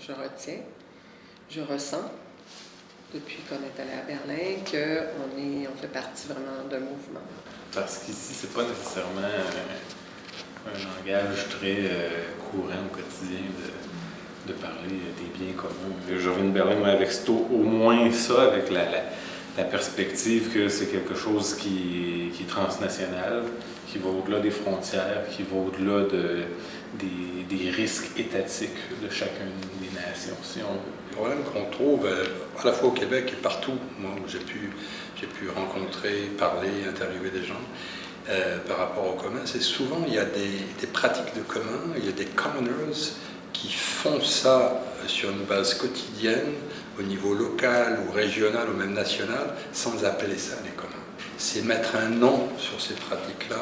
je retiens, je ressens, depuis qu'on est allé à Berlin, qu'on on fait partie vraiment d'un mouvement. Parce qu'ici, c'est pas nécessairement un, langage très euh, courant au quotidien de, de, parler des biens communs. Je reviens de Berlin avec au moins ça, avec la, la, perspective que c'est quelque chose qui, qui, est transnational, qui va au-delà des frontières, qui va au-delà de, des, des, risques étatiques de chacune des nations, si on. Le problème qu'on trouve euh, à la fois au Québec et partout, moi j'ai pu, pu rencontrer, parler, interviewer des gens, euh, par rapport au commun, c'est souvent il y a des, des, pratiques de commun, il y a des commoners qui font ça sur une base quotidienne, au niveau local ou régional ou même national, sans appeler ça les communs. C'est mettre un nom sur ces pratiques-là,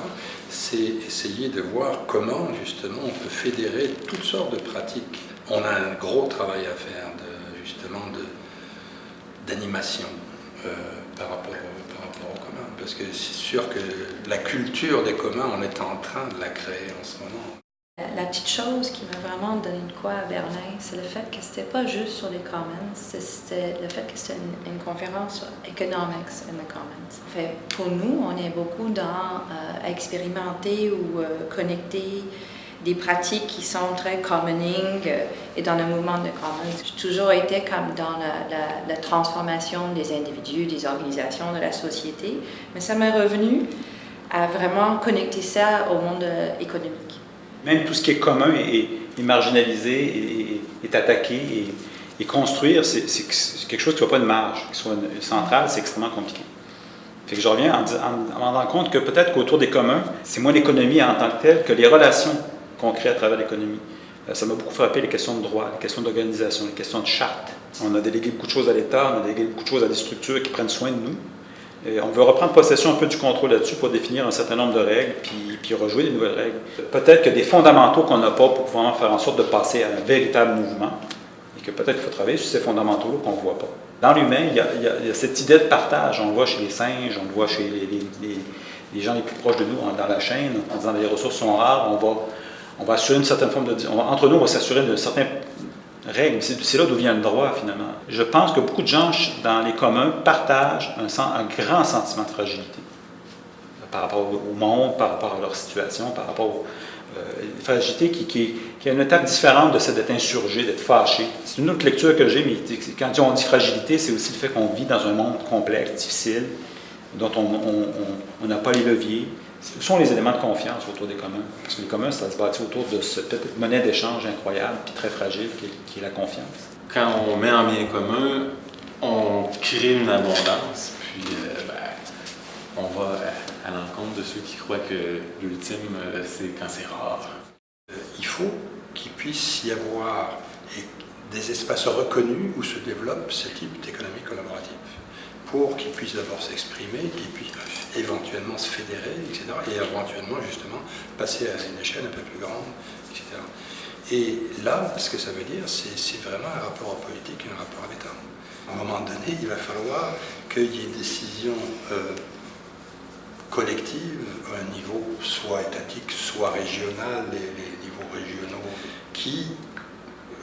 c'est essayer de voir comment justement on peut fédérer toutes sortes de pratiques. On a un gros travail à faire de, justement d'animation euh, par rapport parce que c'est sûr que la culture des communs, on est en train de la créer en ce moment. La petite chose qui m'a vraiment donné de quoi à Berlin, c'est le fait que c'était pas juste sur les commons, c'était le fait que c'était une, conférence sur economics in the commons. fait, pour nous, on est beaucoup dans euh, expérimenter ou euh, connecter des pratiques qui sont très commoning euh, et dans le mouvement de commons. J'ai toujours été comme dans la, transformation des individus, des organisations, de la société, mais ça m'est revenu à vraiment connecter ça au monde euh, économique. Même tout ce qui est commun et, marginalisé et, est attaqué et, construire, c'est quelque chose qui n'a pas de marge, qui soit centrale, c'est extrêmement compliqué. Fait que je reviens en, me rendant compte que peut-être qu'autour des communs, c'est moins l'économie en tant que telle que les relations concret à travers l'économie. Euh, ça m'a beaucoup frappé les questions de droit, les questions d'organisation, les questions de charte. On a délégué beaucoup de choses à l'État, on a délégué beaucoup de choses à des structures qui prennent soin de nous. Et on veut reprendre possession un peu du contrôle là-dessus pour définir un certain nombre de règles, puis, rejouer des nouvelles règles. Peut-être que des fondamentaux qu'on n'a pas pour pouvoir faire en sorte de passer à un véritable mouvement, et que peut-être qu'il faut travailler sur ces fondamentaux-là qu'on ne voit pas. Dans l'humain, il, y a cette idée de partage. On le voit chez les singes, on le voit chez les, gens les plus proches de nous dans la chaîne, en disant que les ressources sont rares, on va assurer une certaine forme de... entre nous, on va s'assurer de certaines C'est là d'où vient le droit, finalement. Je pense que beaucoup de gens dans les communs partagent un, grand sentiment de fragilité par rapport au monde, par rapport à leur situation, par rapport à euh, fragilité qui, qui, une étape différente de celle d'être insurgé, d'être fâché. C'est une autre lecture que j'ai, mais quand on dit fragilité, c'est aussi le fait qu'on vit dans un monde complexe, difficile, dont on n'a pas les leviers, sont les éléments de confiance autour des communs. Parce que les communs, ça se bâtit autour de cette monnaie d'échange incroyable puis très fragile qui est, la confiance. Quand on met en bien commun, on crée une abondance, puis euh, ben, on va à, l'encontre de ceux qui croient que l'ultime, euh, c'est quand c'est rare. Euh, il faut qu'il puisse y avoir des espaces reconnus où se développe ce type d'économie collaborative pour qu'ils puissent d'abord s'exprimer, qu'ils puissent éventuellement se fédérer, etc. Et éventuellement, justement, passer à une échelle un peu plus grande, etc. Et là, ce que ça veut dire, c'est vraiment un rapport au politique et un rapport à l'État. À un moment donné, il va falloir qu'il y ait une décision euh, collective à un niveau soit étatique, soit régional, les, niveaux régionaux, qui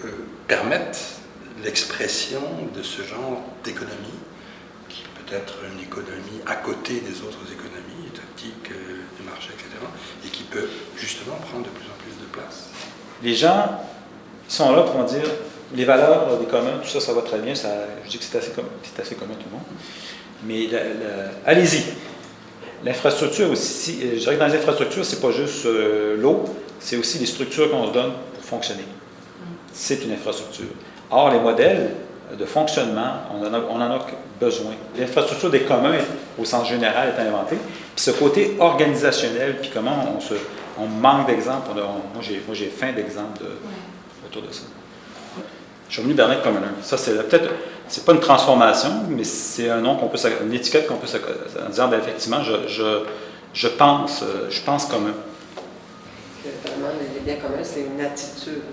euh, permettent l'expression de ce genre d'économie être une économie à côté des autres économies étatiques, euh, du marché, etc., et qui peut justement prendre de plus en plus de place. Les gens sont là pour dire les valeurs des communs, tout ça, ça va très bien, ça, je dis que c'est assez, commun, assez commun tout le monde, mais allez-y. L'infrastructure aussi, je dirais que dans les infrastructures, c'est pas juste euh, l'eau, c'est aussi les structures qu'on se donne pour fonctionner. C'est une infrastructure. Or, les modèles de fonctionnement, on en a, on en a besoin. L'infrastructure des communs, au sens général, est inventée. Puis ce côté organisationnel, puis comment on, se, on manque d'exemples. Moi, j'ai faim d'exemples de, autour de ça. Je suis venu Berlin comme un. Ça, c'est peut-être, c'est pas une transformation, mais c'est un nom qu'on peut, une étiquette qu'on peut, en disant, ben, effectivement, je, je, je, pense, je pense commun. Vraiment, les biens communs, c'est une attitude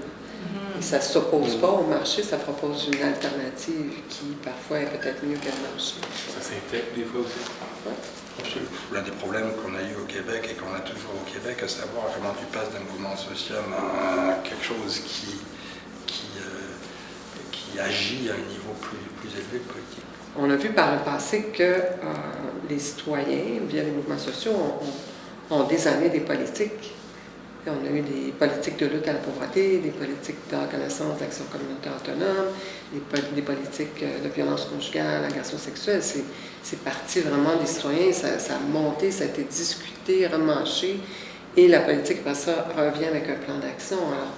ça ne s'oppose pas au marché, ça propose une alternative qui parfois est peut-être mieux le marché. Ça s'intègre des fois aussi. Absolument. L'un des problèmes qu'on a eu au Québec et qu'on a toujours au Québec, à savoir comment tu passes d'un mouvement social à quelque chose qui, qui, euh, qui agit à un niveau plus, plus élevé politique. On a vu par le passé que euh, les citoyens, via les mouvements sociaux, ont, ont des années des politiques. On a eu des politiques de lutte à la pauvreté, des politiques de reconnaissance d'action communautaire autonome, des, des politiques euh, de violence conjugale, agression sexuelle. C'est, parti vraiment des citoyens, ça, a monté, ça a été discuté, remanché. Et la politique, après ça, revient avec un plan d'action. Alors,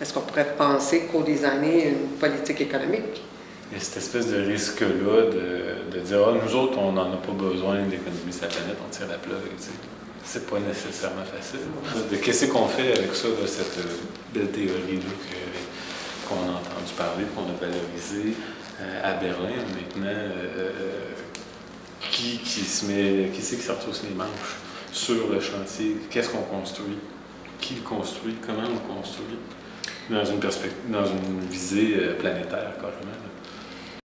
est-ce qu'on pourrait penser qu'au des années, une politique économique? Il y a cette espèce de risque-là de, dire Ah, nous autres, on n'en a pas besoin d'économiser sa planète, on tire la plug. tu sais. C'est pas nécessairement facile. Qu'est-ce qu'on fait avec ça, cette euh, belle théorie-là qu'on a entendu parler, qu'on a valorisée euh, à Berlin maintenant. euh, qui, qui se met, qui c'est qui se retrousse les manches sur le chantier? Qu'est-ce qu'on construit? Qui le construit? Comment on le construit? Dans une dans une visée planétaire, carrément.